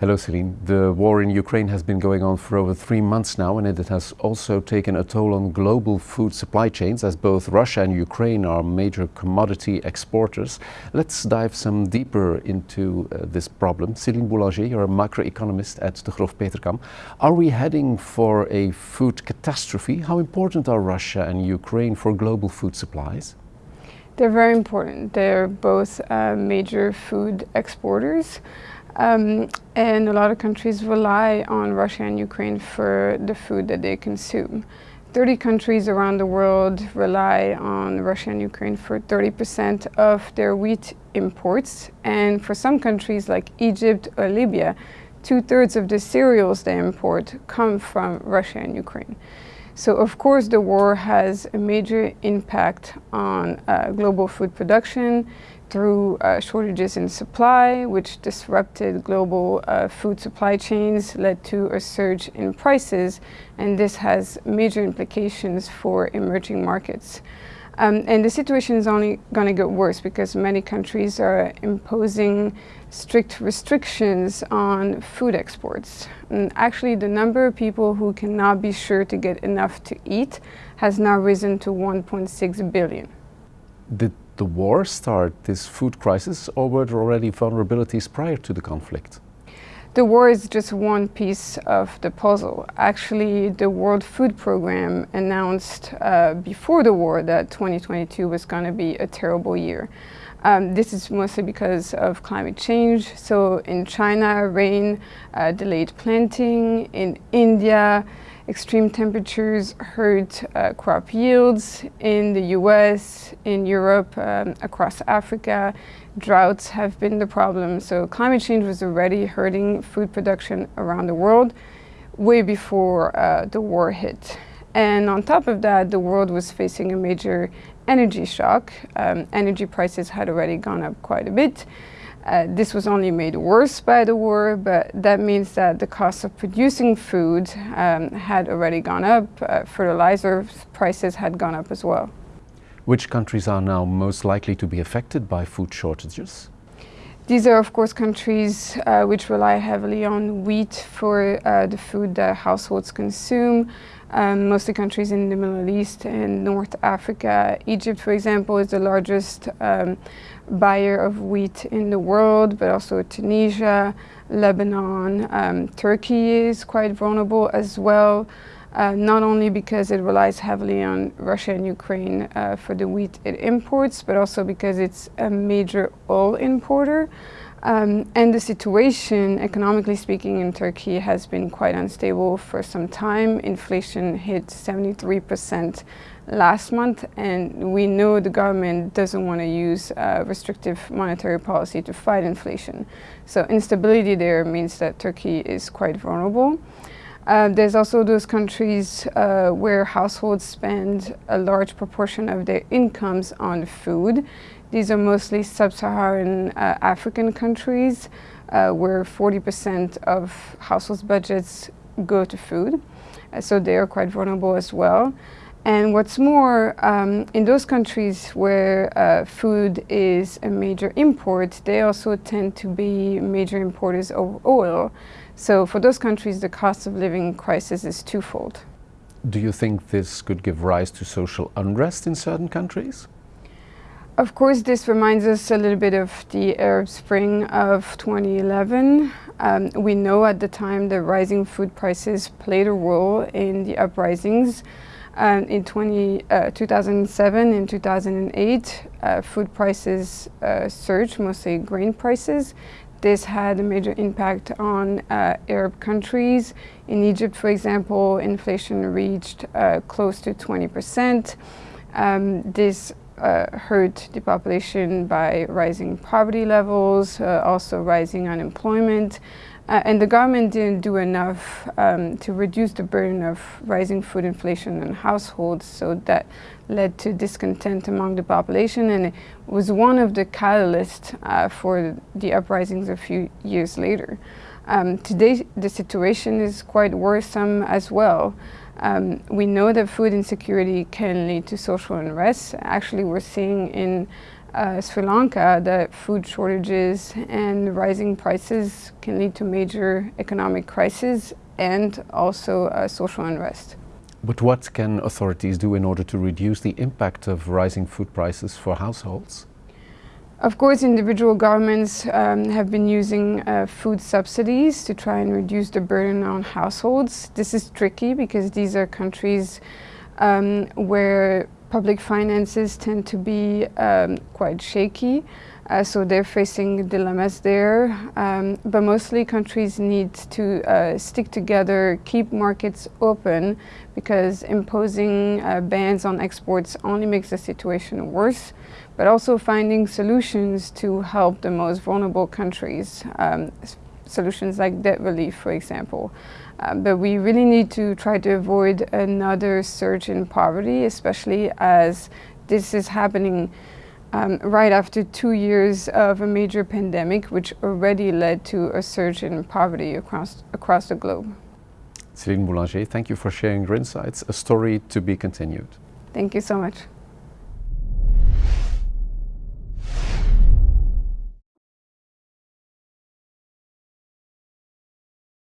Hello Celine. The war in Ukraine has been going on for over three months now and it has also taken a toll on global food supply chains as both Russia and Ukraine are major commodity exporters. Let's dive some deeper into uh, this problem. Celine Boulanger, you're a macroeconomist at Degroof Petercam. Are we heading for a food catastrophe? How important are Russia and Ukraine for global food supplies? They're very important. They're both uh, major food exporters. Um, and a lot of countries rely on Russia and Ukraine for the food that they consume. 30 countries around the world rely on Russia and Ukraine for 30% of their wheat imports. And for some countries like Egypt or Libya, two-thirds of the cereals they import come from Russia and Ukraine. So of course the war has a major impact on uh, global food production through uh, shortages in supply, which disrupted global uh, food supply chains, led to a surge in prices, and this has major implications for emerging markets. Um, and the situation is only going to get worse because many countries are imposing strict restrictions on food exports. And actually, the number of people who cannot be sure to get enough to eat has now risen to 1.6 billion. Did the war start this food crisis or were there already vulnerabilities prior to the conflict? The war is just one piece of the puzzle. Actually, the World Food Programme announced uh, before the war that 2022 was going to be a terrible year. Um, this is mostly because of climate change. So in China, rain uh, delayed planting. In India, extreme temperatures hurt uh, crop yields. In the US, in Europe, um, across Africa, droughts have been the problem. So climate change was already hurting food production around the world way before uh, the war hit. And on top of that, the world was facing a major energy shock. Um, energy prices had already gone up quite a bit. Uh, this was only made worse by the war, but that means that the cost of producing food um, had already gone up. Uh, fertilizer prices had gone up as well. Which countries are now most likely to be affected by food shortages? These are, of course, countries uh, which rely heavily on wheat for uh, the food that households consume. Um, mostly countries in the Middle East and North Africa. Egypt, for example, is the largest um, buyer of wheat in the world, but also Tunisia, Lebanon, um, Turkey is quite vulnerable as well. Uh, not only because it relies heavily on Russia and Ukraine uh, for the wheat it imports, but also because it's a major oil importer. Um, and the situation, economically speaking, in Turkey has been quite unstable for some time. Inflation hit 73% last month, and we know the government doesn't want to use uh, restrictive monetary policy to fight inflation. So instability there means that Turkey is quite vulnerable. Uh, there's also those countries uh, where households spend a large proportion of their incomes on food. These are mostly sub-Saharan uh, African countries uh, where 40% of households' budgets go to food. Uh, so they are quite vulnerable as well. And what's more, um, in those countries where uh, food is a major import, they also tend to be major importers of oil. So for those countries, the cost of living crisis is twofold. Do you think this could give rise to social unrest in certain countries? Of course, this reminds us a little bit of the Arab Spring of 2011. Um, we know at the time the rising food prices played a role in the uprisings. Um, in 20, uh, 2007 and 2008, uh, food prices uh, surged, mostly grain prices. This had a major impact on uh, Arab countries. In Egypt, for example, inflation reached uh, close to 20%. Um, this uh, hurt the population by rising poverty levels, uh, also rising unemployment. Uh, and the government didn't do enough um, to reduce the burden of rising food inflation on households, so that led to discontent among the population, and it was one of the catalysts uh, for the uprisings a few years later. Um, today, the situation is quite worrisome as well. Um, we know that food insecurity can lead to social unrest. Actually, we're seeing in uh, Sri Lanka that food shortages and rising prices can lead to major economic crisis and also uh, social unrest. But what can authorities do in order to reduce the impact of rising food prices for households? Of course, individual governments um, have been using uh, food subsidies to try and reduce the burden on households. This is tricky because these are countries um, where public finances tend to be um, quite shaky. Uh, so they're facing dilemmas there. Um, but mostly countries need to uh, stick together, keep markets open, because imposing uh, bans on exports only makes the situation worse. But also finding solutions to help the most vulnerable countries, um, solutions like debt relief, for example. Um, but we really need to try to avoid another surge in poverty, especially as this is happening um, right after two years of a major pandemic, which already led to a surge in poverty across, across the globe. Céline Boulanger, thank you for sharing your insights. A story to be continued. Thank you so much.